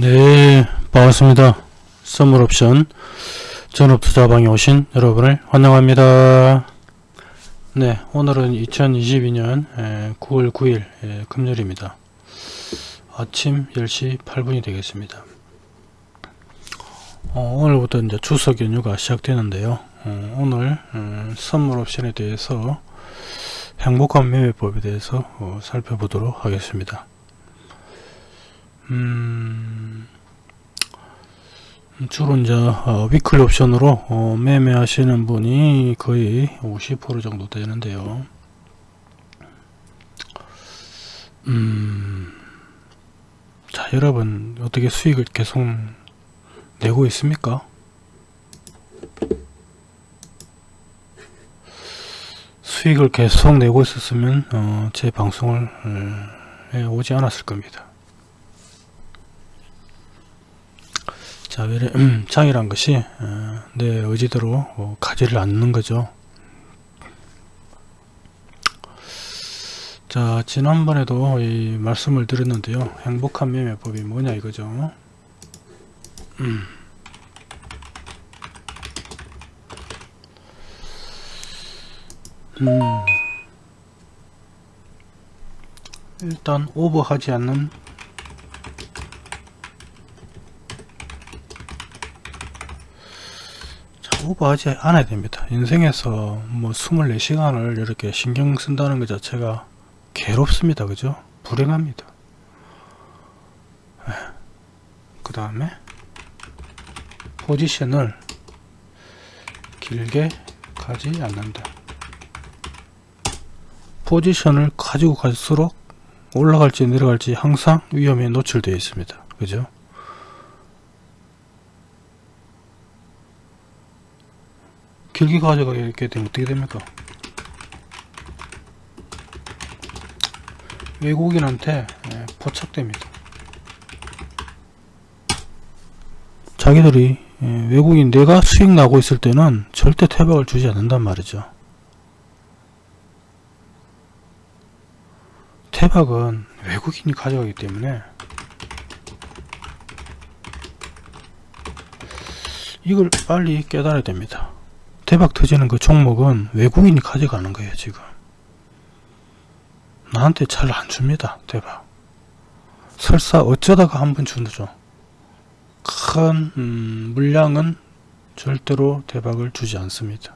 네, 반갑습니다. 선물옵션 전업투자방에 오신 여러분을 환영합니다. 네, 오늘은 2022년 9월 9일 금요일입니다. 아침 10시 8분이 되겠습니다. 어, 오늘부터 이제 추석 연휴가 시작되는데요. 어, 오늘 음, 선물옵션에 대해서 행복한 매매법에 대해서 어, 살펴보도록 하겠습니다. 음, 주로 이제 어, 위클리 옵션으로 어, 매매하시는 분이 거의 50% 정도 되는데요. 음, 자 여러분 어떻게 수익을 계속 내고 있습니까? 수익을 계속 내고 있었으면 어, 제 방송을 에, 오지 않았을 겁니다. 자, 외래, 음, 장이란 것이 어, 내 의지대로 어, 가지를 않는 거죠. 자, 지난번에도 이 말씀을 드렸는데요. 행복한 매매법이 뭐냐 이거죠. 음. 음. 일단 오버하지 않는 오버하지 않아야 됩니다. 인생에서 뭐 24시간을 이렇게 신경 쓴다는 것 자체가 괴롭습니다. 그죠? 불행합니다. 그 다음에 포지션을 길게 가지 않는다. 포지션을 가지고 갈수록 올라갈지 내려갈지 항상 위험에 노출되어 있습니다. 그죠? 길게 가져가게 되면 어떻게 됩니까? 외국인한테 예, 포착됩니다. 자기들이 예, 외국인 내가 수익 나고 있을 때는 절대 태박을 주지 않는단 말이죠. 태박은 외국인이 가져가기 때문에 이걸 빨리 깨달아야 됩니다. 대박 터지는 그 종목은 외국인이 가져가는 거예요 지금. 나한테 잘 안 줍니다 대박. 설사 어쩌다가 한 번 주죠. 큰 음, 물량은 절대로 대박을 주지 않습니다.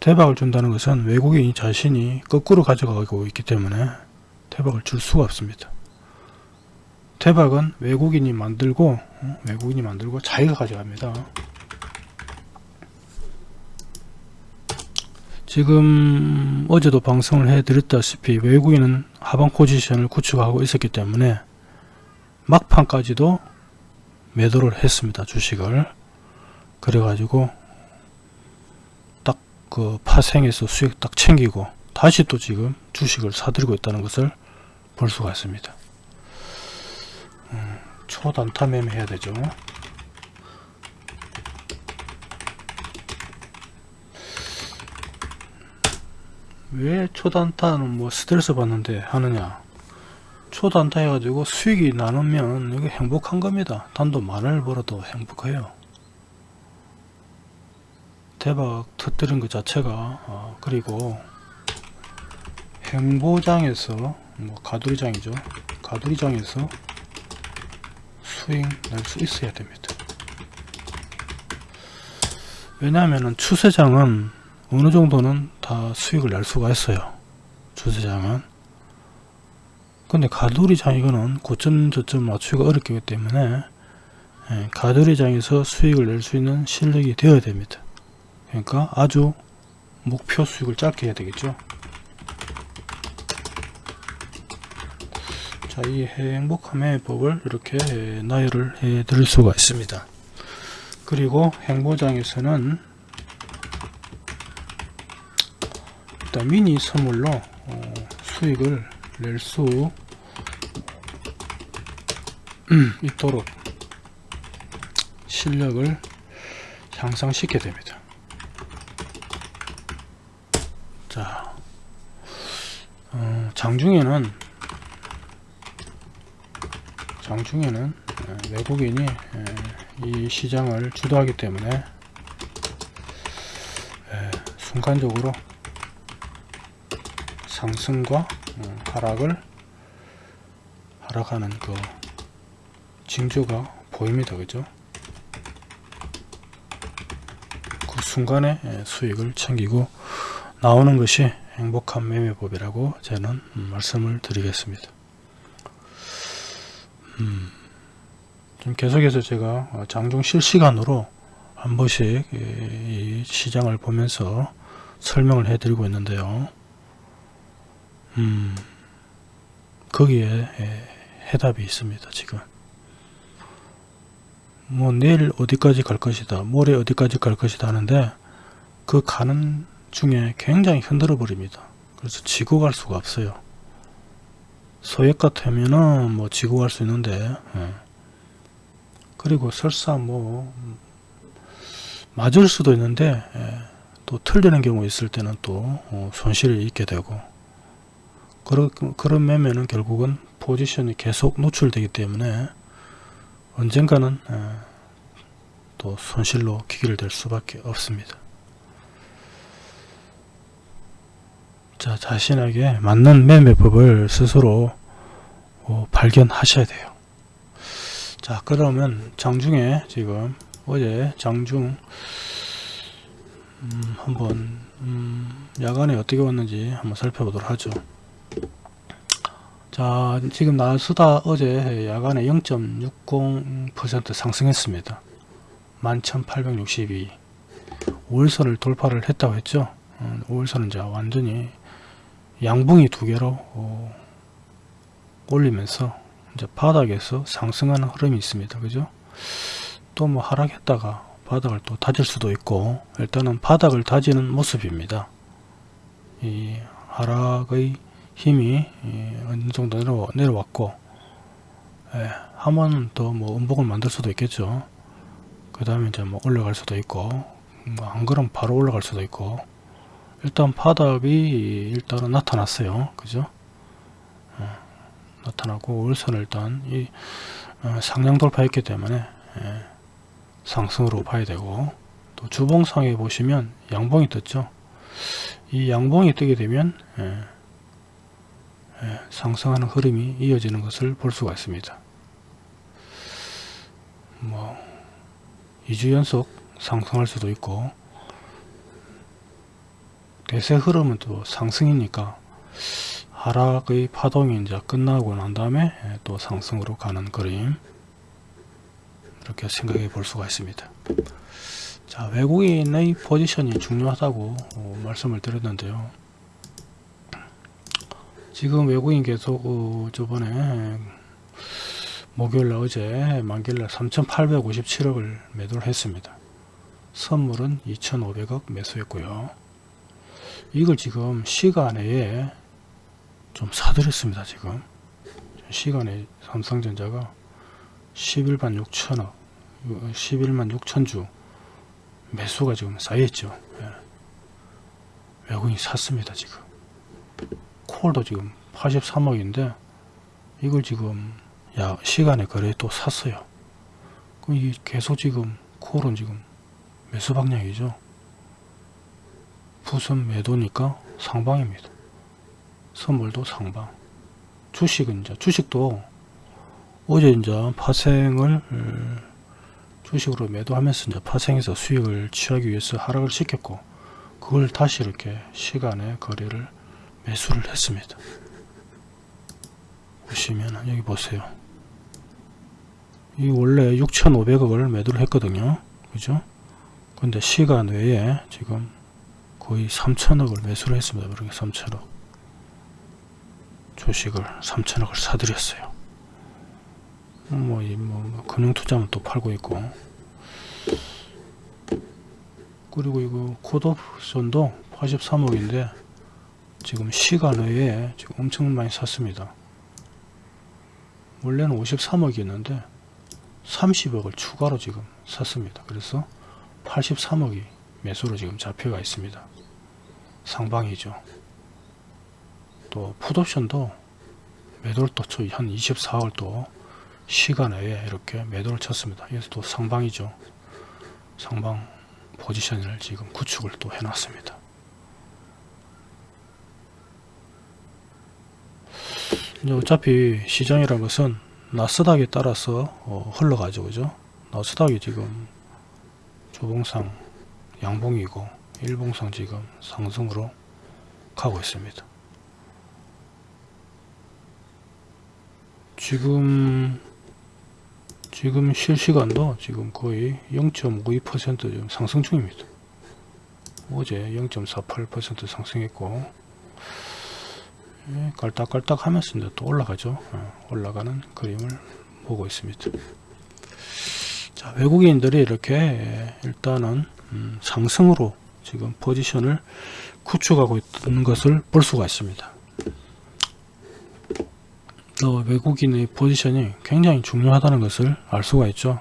대박을 준다는 것은 외국인 자신이 거꾸로 가져가고 있기 때문에 대박을 줄 수가 없습니다. 대박은 외국인이 만들고 어? 외국인이 만들고 자기가 가져갑니다 지금 어제도 방송을 해드렸다시피 외국인은 하방 포지션을 구축하고 있었기 때문에 막판까지도 매도를 했습니다. 주식을. 그래가지고 딱 그 파생해서 수익 딱 챙기고 다시 또 지금 주식을 사들고 있다는 것을 볼 수가 있습니다. 음, 초단타 매매 해야 되죠. 왜 초단타는 뭐 스트레스 받는데 하느냐? 초단타 해가지고 수익이 나누면 이게 행복한 겁니다. 단도 만을 벌어도 행복해요. 대박 터뜨린 것 자체가 어, 그리고 행보장에서 뭐 가두리장이죠. 가두리장에서 수익 낼수 있어야 됩니다. 왜냐하면 추세장은 어느 정도는 다 수익을 낼 수가 있어요. 주세장은. 근데 가두리장 이거는 고점 저점 맞추기가 어렵기 때문에 예, 가두리장에서 수익을 낼 수 있는 실력이 되어야 됩니다. 그러니까 아주 목표 수익을 짧게 해야 되겠죠. 자, 이 행복함의 법을 이렇게 나열을 해 드릴 수가 있습니다. 그리고 행보장에서는 일단 미니 선물로 어, 수익을 낼 수 있도록 실력을 향상시켜야 됩니다. 자, 어, 장중에는 장중에는 예, 외국인이 예, 이 시장을 주도하기 때문에 예, 순간적으로 상승과 어, 하락을 하락하는 그 징조가 보입니다. 그죠? 그 순간에 예, 수익을 챙기고 나오는 것이 행복한 매매법이라고 저는 음, 말씀을 드리겠습니다. 음, 좀 계속해서 제가 어, 장중 실시간으로 한 번씩 이 시장을 보면서 설명을 해드리고 있는데요. 음, 거기에 해답이 있습니다. 지금 뭐 내일 어디까지 갈 것이다 모레 어디까지 갈 것이다 하는데 그 가는 중에 굉장히 흔들어 버립니다 그래서 지고 갈 수가 없어요 소액 같으면은 뭐 지고 갈 수 있는데 예. 그리고 설사 뭐 맞을 수도 있는데 예. 또 틀리는 경우 있을 때는 또 어, 손실이 있게 되고 그런, 그런 매매는 결국은 포지션이 계속 노출되기 때문에 언젠가는 또 손실로 기결될 수밖에 없습니다. 자 자신에게 맞는 매매법을 스스로 어, 발견하셔야 돼요. 자 그러면 장중에 지금 어제 장중 음, 한번 음, 야간에 어떻게 왔는지 한번 살펴보도록 하죠. 자 지금 나스다 어제 야간에 0.60% 상승했습니다. 11,862 5일선을 돌파를 했다고 했죠? 5일선은 이제 완전히 양봉이 두 개로 어, 올리면서 이제 바닥에서 상승하는 흐름이 있습니다. 그죠? 또 뭐 하락했다가 바닥을 또 다질 수도 있고 일단은 바닥을 다지는 모습입니다. 이 하락의 힘이 예, 어느 정도 내려, 내려왔고 예, 한번 더뭐 음봉을 만들 수도 있겠죠. 그 다음에 이제 뭐 올라갈 수도 있고 뭐 안 그러면 바로 올라갈 수도 있고. 일단 바닥이 일단은 나타났어요. 그죠? 어, 나타나고 월선을 일단 이 어, 상향 돌파했기 때문에 예, 상승으로 봐야 되고. 또 주봉상에 보시면 양봉이 떴죠. 이 양봉이 뜨게 되면 예, 예, 상승하는 흐름이 이어지는 것을 볼 수가 있습니다. 뭐 2주 연속 상승할 수도 있고 대세 흐름은 또 상승이니까 하락의 파동이 이제 끝나고 난 다음에 예, 또 상승으로 가는 그림 이렇게 생각해 볼 수가 있습니다. 자 외국인의 포지션이 중요하다고 어, 말씀을 드렸는데요. 지금 외국인 계속 어, 저번에 목요일날 어제 만기일날 3857억을 매도를 했습니다. 선물은 2500억 매수했고요. 이걸 지금 시간에 좀 사들였습니다. 지금 시간에 삼성전자가 11만 6천억 11만 6천주 매수가 지금 쌓여있죠. 예. 외국인이 샀습니다. 지금 콜도 지금 83억인데 이걸 지금 야 시간에 거래 또 샀어요. 그럼 이게 계속 지금 콜은 지금 매수 방향이죠. 부선 매도니까 상방입니다. 선물도 상방. 주식은 이제 주식도 어제 이제 파생을 주식으로 매도하면서 이제 파생해서 수익을 취하기 위해서 하락을 시켰고 그걸 다시 이렇게 시간에 거래를 매수를 했습니다. 보시면 여기 보세요. 이 원래 6,500억을 매도를 했거든요. 그죠? 근데 시간 외에 지금 거의 3천억을 매수를 했습니다. 그렇게 3천억. 주식을 3천억을 사들였어요. 뭐, 이, 뭐, 뭐 금융투자만 또 팔고 있고. 그리고 이거 콜옵션도 83억인데 지금 시간 외에 지금 엄청 많이 샀습니다. 원래는 53억이었는데 30억을 추가로 지금 샀습니다. 그래서 83억이 매수로 지금 잡혀가 있습니다. 상방이죠. 또 풋옵션도 매도를 또한 24억을 또 시간 외에 이렇게 매도를 쳤습니다. 이것도 또 상방이죠. 상방 포지션을 지금 구축을 또 해놨습니다. 이제 어차피 시장이라는 것은 나스닥에 따라서 어, 흘러가죠. 그죠? 나스닥이 지금 조봉상 양봉이고 일봉상 지금 상승으로 가고 있습니다. 지금 지금 실시간도 지금 거의 0.52% 지금 상승 중입니다. 어제 0.48% 상승했고 예, 깔딱깔딱 하면서 이제 또 올라가죠. 어, 올라가는 그림을 보고 있습니다. 자, 외국인들이 이렇게 예, 일단은 음, 상승으로 지금 포지션을 구축하고 있는 것을 볼 수가 있습니다. 또 외국인의 포지션이 굉장히 중요하다는 것을 알 수가 있죠.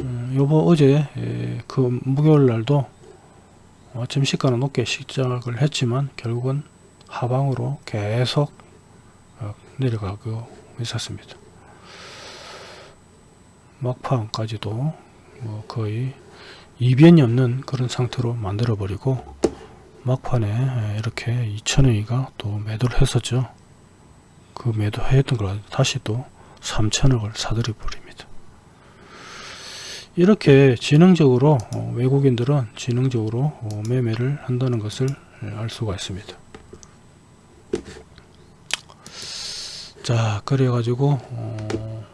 음, 요번 어제 에, 그 목요일 날도 아침 시가는 높게 시작을 했지만 결국은 하방으로 계속 어, 내려가고 있었습니다. 막판까지도 뭐 거의 이변이 없는 그런 상태로 만들어 버리고 막판에 이렇게 2천원이가 또 매도를 했었죠. 그 매도했던 걸 다시 또 3천억을 사들여 버립니다. 이렇게 지능적으로 어, 외국인들은 지능적으로 어, 매매를 한다는 것을 알 수가 있습니다. 자 그래가지고 어,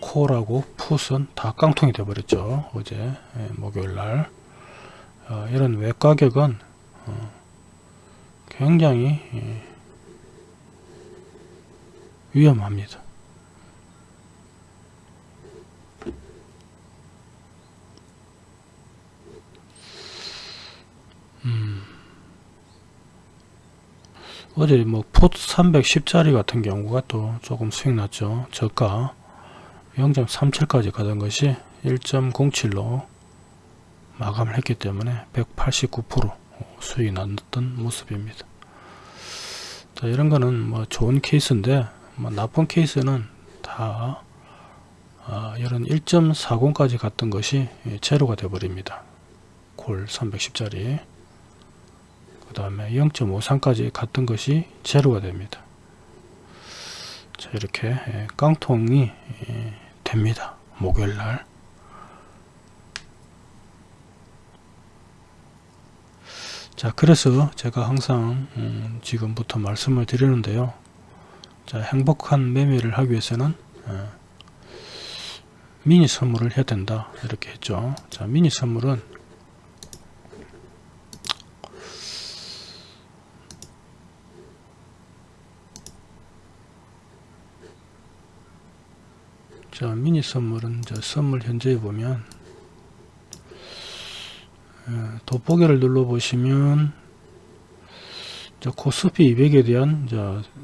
콜하고 풋은 다 깡통이 되어버렸죠. 어제 예, 목요일날 어, 이런 외가격은 어, 굉장히 예, 위험합니다. 음. 어제 뭐 풋 310짜리 같은 경우가 또 조금 수익 났죠. 저가 0.37까지 가던 것이 1.07로 마감을 했기 때문에 189% 수익이 났던 모습입니다. 자, 이런 거는 뭐 좋은 케이스인데 뭐 나쁜 케이스는 다 아, 이런 1.40까지 갔던 것이 제로가 되어 버립니다. 콜 310짜리 그 다음에 0.53까지 갔던 것이 제로가 됩니다. 자 이렇게 예, 깡통이 예, 됩니다. 목요일날 자 그래서 제가 항상 음, 지금부터 말씀을 드리는데요 자 행복한 매매를 하기 위해서는 어, 미니 선물을 해야 된다 이렇게 했죠 자 미니 선물은 자 미니 선물은 저 선물 현재에 보면 어, 돋보기를 눌러 보시면 코스피 200에 대한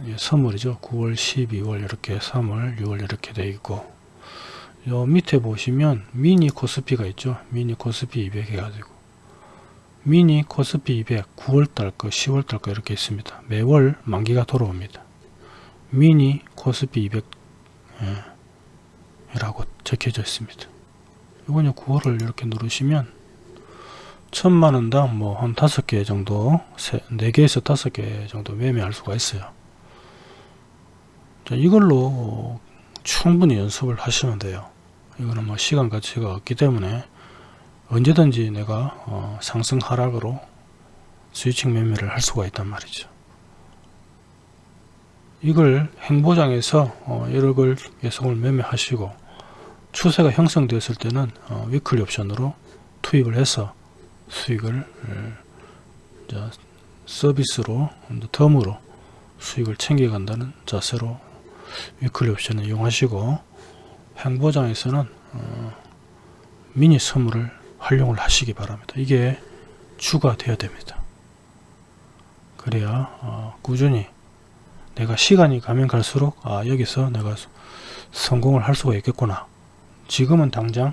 예, 선물이죠. 9월 12월 이렇게 3월 6월 이렇게 되어 있고 요 밑에 보시면 미니 코스피가 있죠. 미니 코스피 200 해가지고. 미니 코스피 200 9월달 거 10월달 거 이렇게 있습니다. 매월 만기가 돌아옵니다. 미니 코스피 200 예. 라고 적혀져 있습니다. 이거는 9월을 이렇게 누르시면 천만원당 뭐 한 다섯 개 정도 네 개에서 다섯 개 정도 매매할 수가 있어요. 자, 이걸로 충분히 연습을 하시면 돼요. 이거는 뭐 시간 가치가 없기 때문에 언제든지 내가 어, 상승 하락으로 switching 매매를 할 수가 있단 말이죠. 이걸 횡보장에서 어, 1억을 예속을 매매하시고 추세가 형성되었을 때는 어, weekly 옵션으로 투입을 해서 수익을 어, 서비스로 덤으로 수익을 챙겨간다는 자세로 weekly 옵션을 이용하시고 횡보장에서는 어, 미니 선물을 활용을 하시기 바랍니다. 이게 주가 되어야 됩니다. 그래야 어, 꾸준히 내가 시간이 가면 갈수록 아 여기서 내가 성공을 할 수가 있겠구나 지금은 당장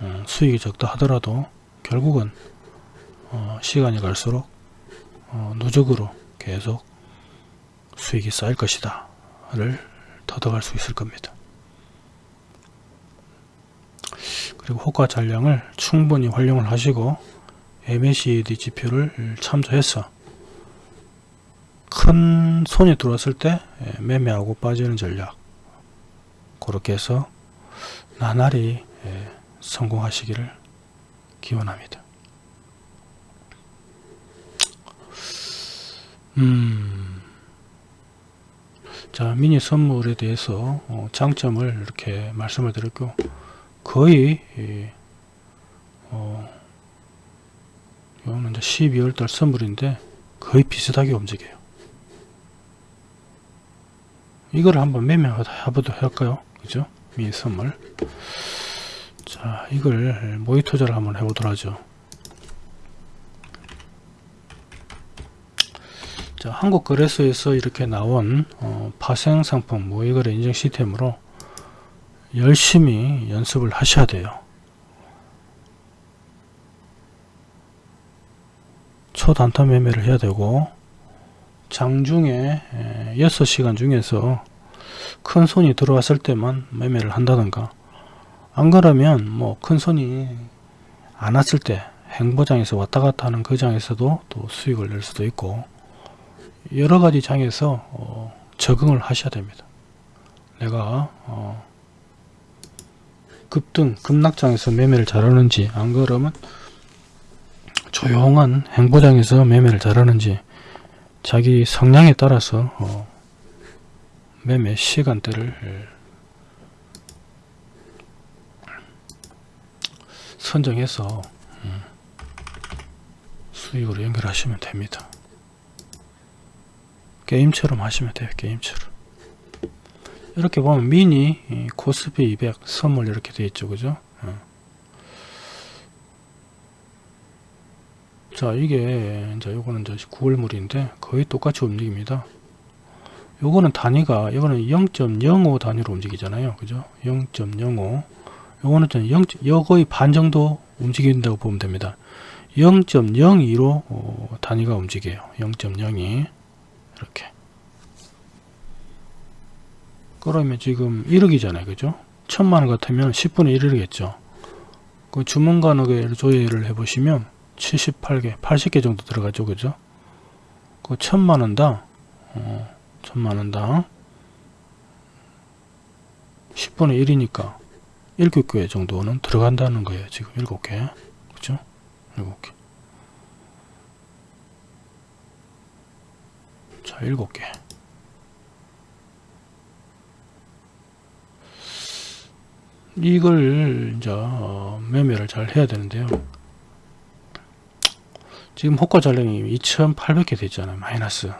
어, 수익이 적다 하더라도 결국은 어, 시간이 갈수록 어, 누적으로 계속 수익이 쌓일 것이다 를 터득할 수 있을 겁니다. 그리고 호가 잔량을 충분히 활용을 하시고 MACD 지표를 참조해서 큰 손이 들어왔을 때 매매하고 빠지는 전략 그렇게 해서 나날이 예, 성공하시기를 기원합니다. 음, 자 미니 선물에 대해서 어, 장점을 이렇게 말씀을 드렸고 거의 이, 어, 이거는 이제 12월달 선물인데 거의 비슷하게 움직여요. 이걸 한번 매매해보도록 할까요? 그죠? 미니 선물. 자, 이걸 모의 투자를 한번 해보도록 하죠. 자, 한국거래소에서 이렇게 나온 어, 파생 상품 모의거래 인증 시스템으로 열심히 연습을 하셔야 돼요. 초단타 매매를 해야 되고 장중에 6시간 중에서 큰 손이 들어왔을 때만 매매를 한다든가 안 그러면 뭐 큰 손이 안 왔을 때 행보장에서 왔다 갔다 하는 그 장에서도 또 수익을 낼 수도 있고 여러 가지 장에서 어 적응을 하셔야 됩니다. 내가 어 급등 급락장에서 매매를 잘하는지 안 그러면 조용한 행보장에서 매매를 잘하는지 자기 성향에 따라서 어 매매 시간대를 선정해서 음, 수익으로 연결하시면 됩니다. 게임처럼 하시면 돼요. 게임처럼. 이렇게 보면 미니 코스피 200 선물 이렇게 되어 있죠. 그죠? 어. 자 이게 이제 요거는 이제 9월물인데 거의 똑같이 움직입니다. 요거는 단위가 이거는 0.05 단위로 움직이잖아요. 그죠? 0.05 요거는 좀 0, 요 거의 반 정도 움직인다고 보면 됩니다. 0.02로 어, 단위가 움직여요. 0.02 이렇게 그러면 지금 1억이잖아요. 그죠? 천만원 같으면 10분의 1이겠죠. 그 주문간혹의 조회를 해 보시면 78개, 80개 정도 들어가죠. 그죠? 그 천만원당, 어, 천만원당 10분의 1이니까 7개 정도는 들어간다는 거예요. 지금 7개. 그죠? 7개. 자, 7개. 이걸 이제 어, 매매를 잘 해야 되는데요. 지금 호가 잔량이 2800개 됐잖아요. 마이너스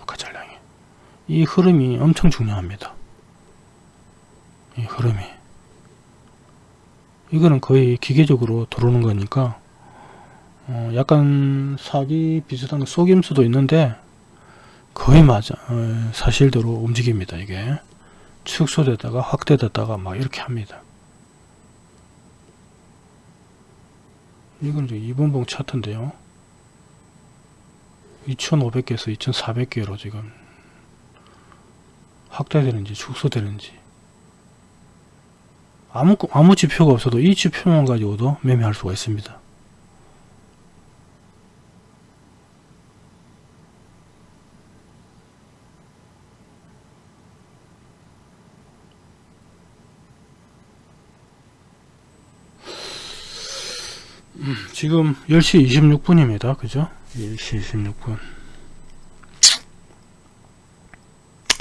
호가 잔량 이. 이 흐름이 엄청 중요합니다. 이 흐름이. 이거는 거의 기계적으로 들어오는 거니까 어, 약간 사기 비슷한 속임 수도 있는데 거의 맞아 어, 사실대로 움직입니다. 이게. 축소됐다가 확대됐다가 막 이렇게 합니다. 이건 이제 2분봉 차트인데요. 2500개에서 2400개로 지금 확대되는지 축소되는지 아무, 아무 지표가 없어도 이 지표만 가지고도 매매할 수가 있습니다. 지금 10시 26분입니다. 그죠? 10시 26분.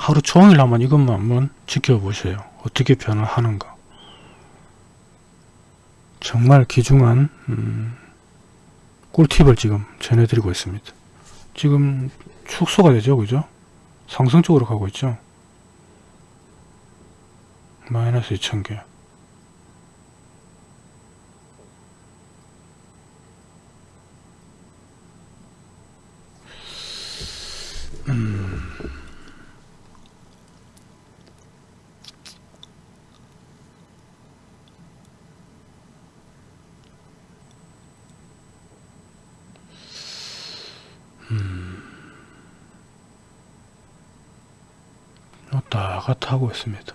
하루 종일 한번 이것만 한번 지켜보세요. 어떻게 변화하는가. 정말 귀중한 음, 꿀팁을 지금 전해드리고 있습니다. 지금 축소가 되죠. 그죠? 상승 쪽으로 가고 있죠. 마이너스 2000개. 하고 있습니다.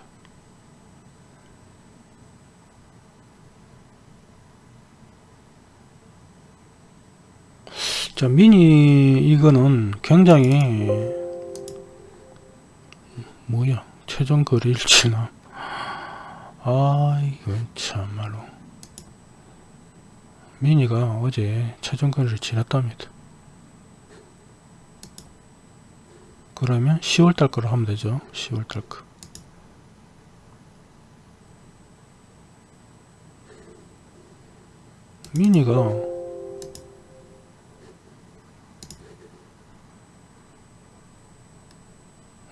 자, 미니 이거는 굉장히 뭐야 최종 거리 일치나 아 이건 참말로 미니가 어제 최종 거리를 지났답니다. 그러면 10월달 거로 하면 되죠. 10월달 거. 미니가.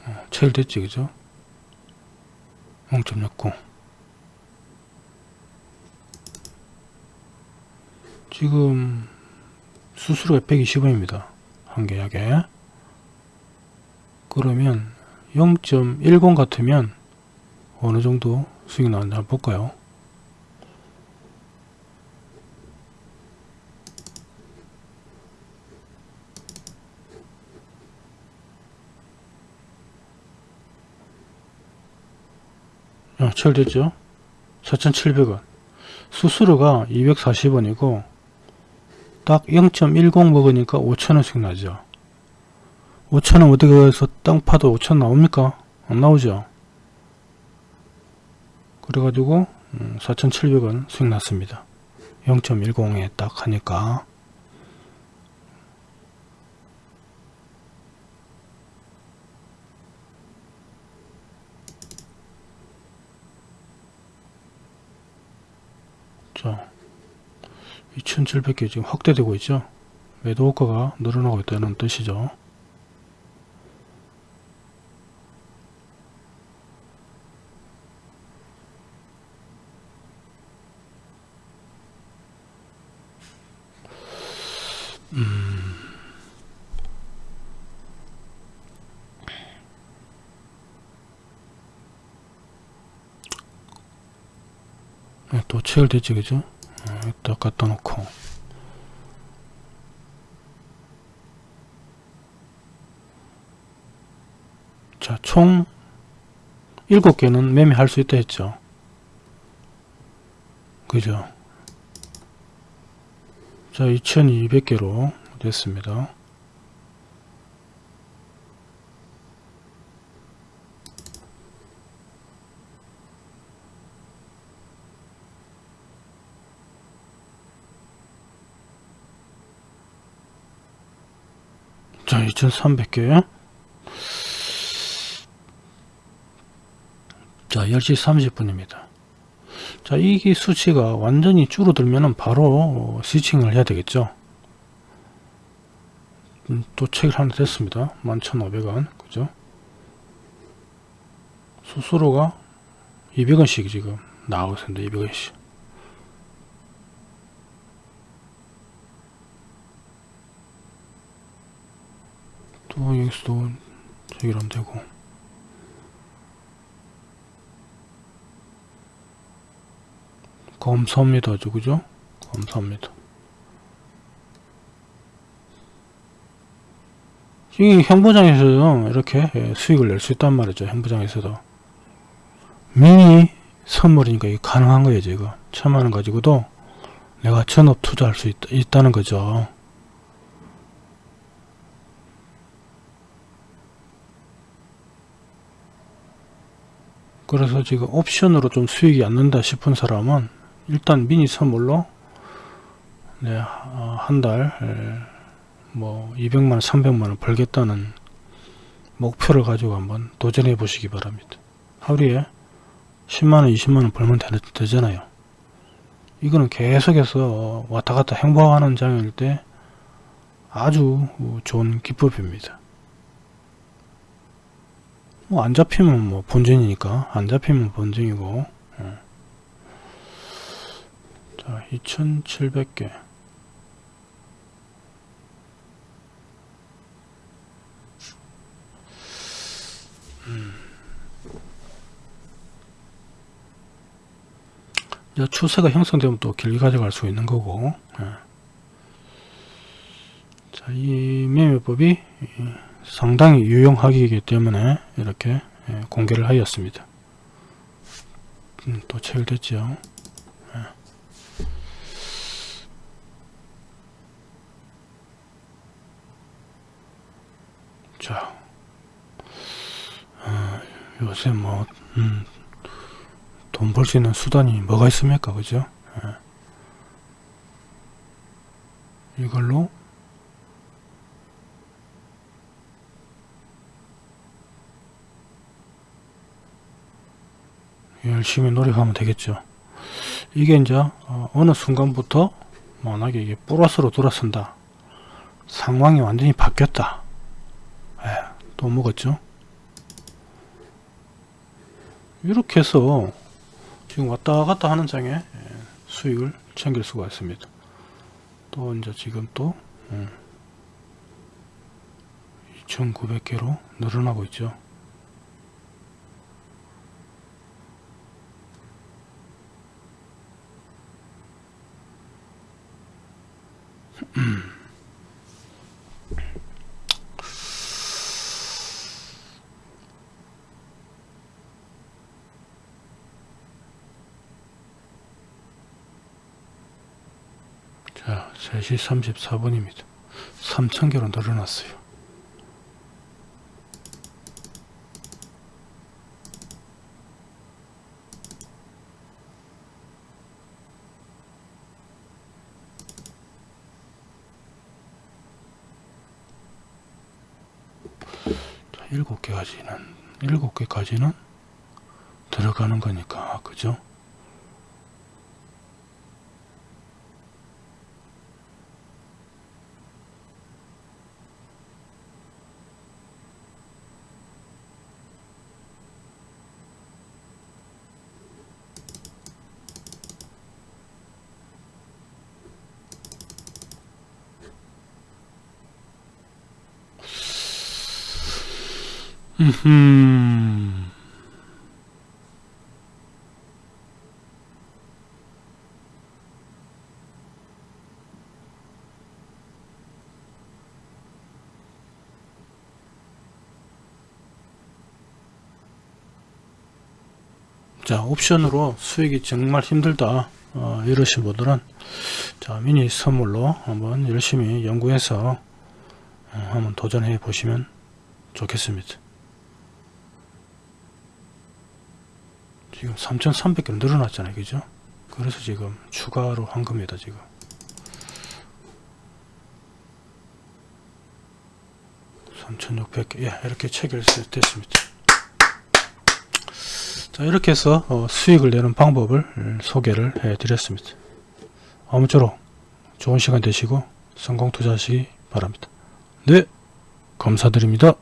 어, 제일 됐지 그죠? 0.69 지금 수수료가 120원입니다. 한 계약에. 그러면 0.10 같으면 어느 정도 수익이 나왔나 한번 볼까요 어, 체결됐죠. 4,700원. 수수료가 240원이고 딱 0.10 먹으니까 5천원씩 나죠. 5천원 어디 가서 땅 파도 5천 나옵니까? 안 나오죠. 그래가지고 4,700원 수익 났습니다. 0.10에 딱 하니까 자 2700개 지금 확대되고 있죠? 매도 호가가 늘어나고 있다는 뜻이죠. 네, 또 체결됐지 그죠 갖다 놓고. 자 총 7개는 매매할 수 있다 했죠. 그죠? 자 2200개로 됐습니다 자 2300개. 자 10시 30분입니다. 자 이게 수치가 완전히 줄어들면 바로 스위칭을 해야 되겠죠. 음, 또 책을 하나 됐습니다. 11,500원. 그죠? 수수료가 200원씩 지금 나오고 있습니다. 200원씩 또 여기서도 저기로 하면 되고. 감사합니다 저 그죠? 감사합니다. 이 형부장에서도 이렇게 예, 수익을 낼 수 있단 말이죠 형부장에서도. 미니 선물이니까 이게 가능한 거예요 지금 천만원 가지고도 내가 전업 투자할 수 있, 있다는 거죠 그래서 지금 옵션으로 좀 수익이 안 난다 싶은 사람은 일단 미니 선물로 네, 어, 한달 뭐 200만원 300만원 벌겠다는 목표를 가지고 한번 도전해 보시기 바랍니다. 하루에 10만원 20만원 벌면 되, 잖아요. 이거는 계속해서 왔다갔다 행보하는 장일 때 아주 좋은 기법입니다 뭐 안 잡히면 뭐 본전이니까 안 잡히면 본전이고 어. 자 2700개 음. 추세가 형성되면 또 길게 가져갈 수 있는 거고 예. 자이 매매법이 상당히 유용하기 때문에 이렇게 예, 공개를 하였습니다. 음, 또 체결됐죠. 예. 자, 어, 요새 뭐, 음, 돈벌 수 있는 수단이 뭐가 있습니까? 그죠? 예. 이걸로 열심히 노력하면 되겠죠. 이게 이제 어, 어느 순간부터 만약에 이게 플러스로 돌아선다. 상황이 완전히 바뀌었다. 예, 또 먹었죠. 이렇게 해서 지금 왔다 갔다 하는 장에 예, 수익을 챙길 수가 있습니다. 또 이제 지금 또 음, 2,900개로 늘어나고 있죠. 자, 3시 34분입니다. 3,000개로 늘어났어요. 7개까지는 7개까지는 들어가는 거니까 그죠? 음. 자 옵션으로 수익이 정말 힘들다 어, 이러신 분들은 자 미니 선물로 한번 열심히 연구해서 어, 한번 도전해 보시면 좋겠습니다 지금 3300개 늘어났잖아요. 그죠? 그래서 지금 추가로 한 겁니다 지금. 삼천육백 개. 예, 이렇게 체결됐습니다. 자 이렇게 해서 어, 수익을 내는 방법을 소개를 해 드렸습니다. 아무쪼록 좋은 시간 되시고 성공 투자하시기 바랍니다. 네 감사드립니다